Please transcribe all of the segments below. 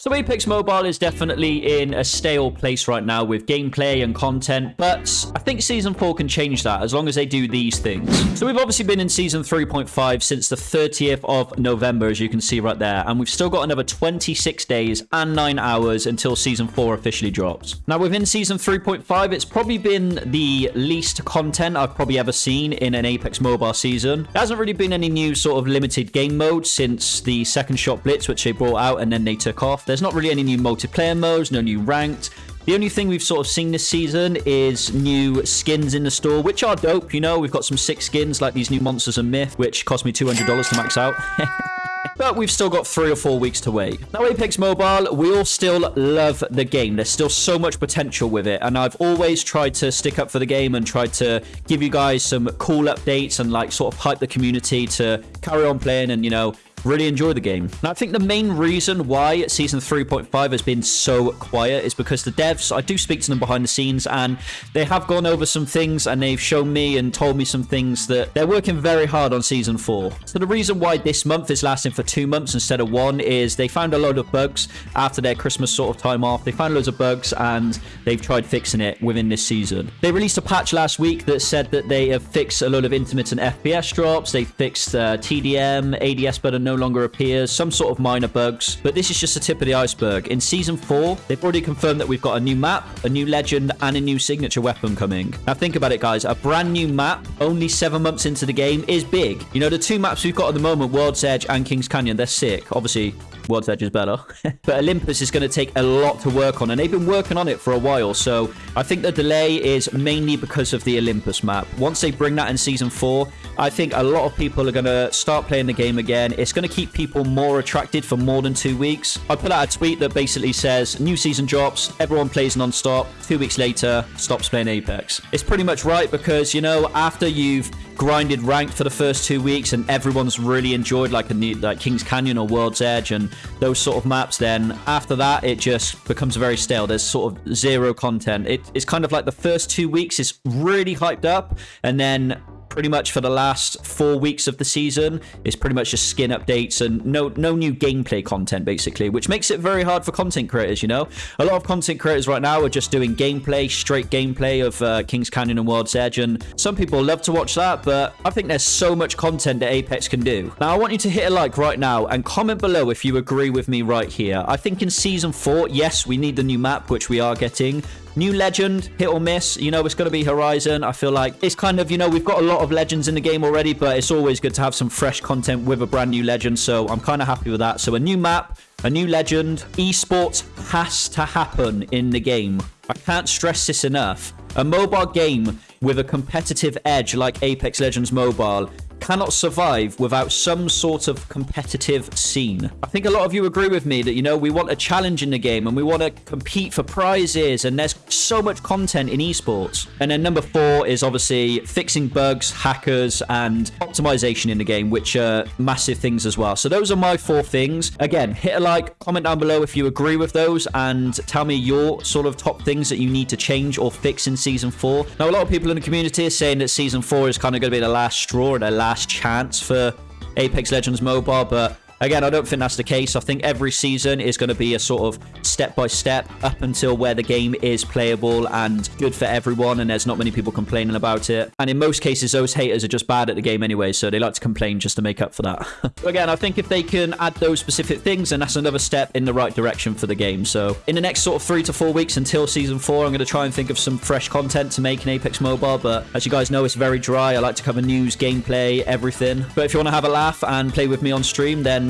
So Apex Mobile is definitely in a stale place right now with gameplay and content, but I think Season 4 can change that as long as they do these things. So we've obviously been in Season 3.5 since the 30th of November, as you can see right there, and we've still got another 26 days and 9 hours until Season 4 officially drops. Now within Season 3.5, it's probably been the least content I've probably ever seen in an Apex Mobile season. There hasn't really been any new sort of limited game mode since the second shot blitz, which they brought out and then they took off. There's not really any new multiplayer modes, no new ranked. The only thing we've sort of seen this season is new skins in the store, which are dope. You know, we've got some sick skins like these new Monsters and Myth, which cost me $200 to max out. but we've still got three or four weeks to wait. Now, Apex Mobile, we all still love the game. There's still so much potential with it, and I've always tried to stick up for the game and tried to give you guys some cool updates and like sort of hype the community to carry on playing and, you know, really enjoy the game. Now, I think the main reason why Season 3.5 has been so quiet is because the devs, I do speak to them behind the scenes, and they have gone over some things, and they've shown me and told me some things that they're working very hard on Season 4. So the reason why this month is lasting for two months instead of one is they found a load of bugs after their Christmas sort of time off. They found loads of bugs, and they've tried fixing it within this season. They released a patch last week that said that they have fixed a load of intermittent FPS drops, they fixed uh, TDM, ADS button no longer appears, some sort of minor bugs, but this is just the tip of the iceberg. In Season 4, they've already confirmed that we've got a new map, a new legend, and a new signature weapon coming. Now think about it, guys. A brand new map, only seven months into the game, is big. You know, the two maps we've got at the moment, World's Edge and King's Canyon, they're sick. Obviously, World's Edge is better. but Olympus is going to take a lot to work on, and they've been working on it for a while. So I think the delay is mainly because of the Olympus map. Once they bring that in Season 4, I think a lot of people are going to start playing the game again. It's going to keep people more attracted for more than two weeks. I put out a tweet that basically says, new season drops, everyone plays non-stop, two weeks later, stops playing Apex. It's pretty much right because, you know, after you've grinded ranked for the first two weeks and everyone's really enjoyed like a new, like King's Canyon or World's Edge and those sort of maps, then after that it just becomes very stale. There's sort of zero content. It, it's kind of like the first two weeks is really hyped up and then pretty much for the last four weeks of the season. Is pretty much just skin updates and no no new gameplay content basically which makes it very hard for content creators you know? A lot of content creators right now are just doing gameplay straight gameplay of uh, king's canyon and world's edge and some people love to watch that but i think there's so much content that apex can do. Now i want you to hit a like right now and comment below if you agree with me right here. I think in season four yes we need the new map which we are getting New legend, hit or miss. You know, it's going to be Horizon. I feel like it's kind of, you know, we've got a lot of legends in the game already, but it's always good to have some fresh content with a brand new legend. So I'm kind of happy with that. So a new map, a new legend. Esports has to happen in the game. I can't stress this enough. A mobile game with a competitive edge like Apex Legends Mobile cannot survive without some sort of competitive scene. I think a lot of you agree with me that, you know, we want a challenge in the game and we want to compete for prizes and there's so much content in esports. And then number four is obviously fixing bugs, hackers, and optimization in the game, which are massive things as well. So those are my four things. Again, hit a like, comment down below if you agree with those, and tell me your sort of top things that you need to change or fix in Season 4. Now, a lot of people in the community are saying that Season 4 is kind of going to be the last straw or the last last chance for Apex Legends Mobile, but Again, I don't think that's the case. I think every season is going to be a sort of step-by-step -step up until where the game is playable and good for everyone, and there's not many people complaining about it. And in most cases, those haters are just bad at the game anyway, so they like to complain just to make up for that. Again, I think if they can add those specific things, then that's another step in the right direction for the game. So in the next sort of three to four weeks until Season 4, I'm going to try and think of some fresh content to make in Apex Mobile, but as you guys know, it's very dry. I like to cover news, gameplay, everything. But if you want to have a laugh and play with me on stream, then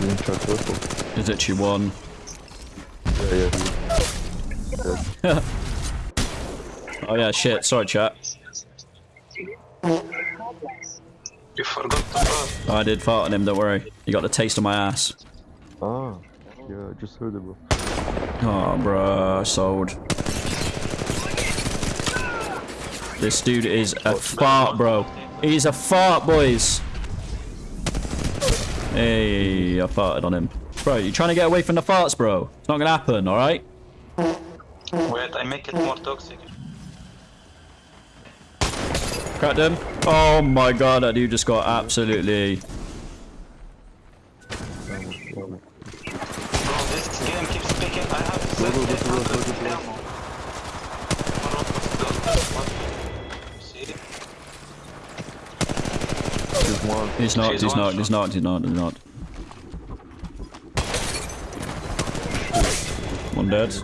Is it you one? Yeah, yeah. oh yeah, shit. Sorry, chat. You forgot to fart. Oh, I did fart on him, don't worry. You got the taste of my ass. Ah, yeah, I just heard it, bro. Oh, bruh, sold. This dude is a fart, bro. He's a fart, boys. Hey, I farted on him. Bro, you trying to get away from the farts, bro? It's not gonna happen, alright? Wait, I make it more toxic. Cracked him. Oh my god, that dude just got absolutely... Bro, this game keeps picking. I have There's. He's not, She's he's not, he's not, he's not, he's not. One dead.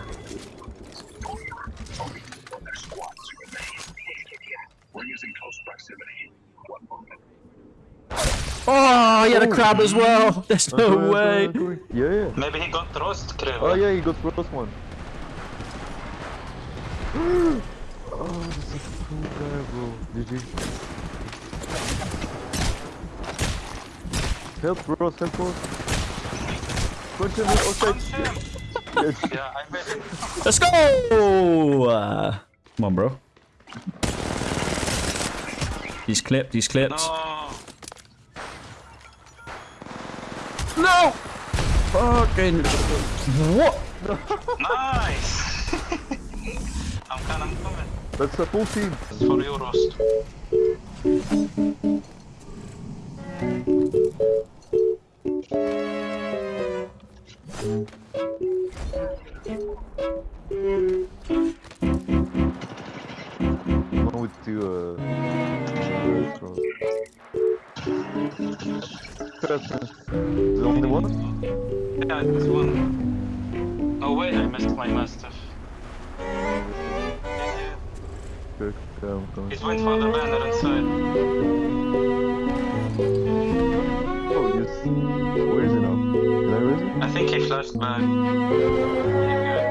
Oh, he had a crab as well. Oh, There's no Go, way. go, go. Yeah, yeah. Maybe he got roast crab. Oh, yeah, he got first one. oh, this is a cool guy, bro. GG. Help, bro, help, bro. Punch him outside. Yes. Yeah, I made it. Let's go. Uh, come on, bro. He's clipped. He's clipped. No. No. Fucking. What? Nice. I'm coming, I'm coming. That's a full team. It's for you, roast. Restaurants. That's the only one? Yeah, it's one. Oh wait, I missed my mastiff. Okay, yeah, I'm coming. He's went for the banner inside. Oh, yes. Where is he now? Can I raise him? I think he flashed back. Yeah, good.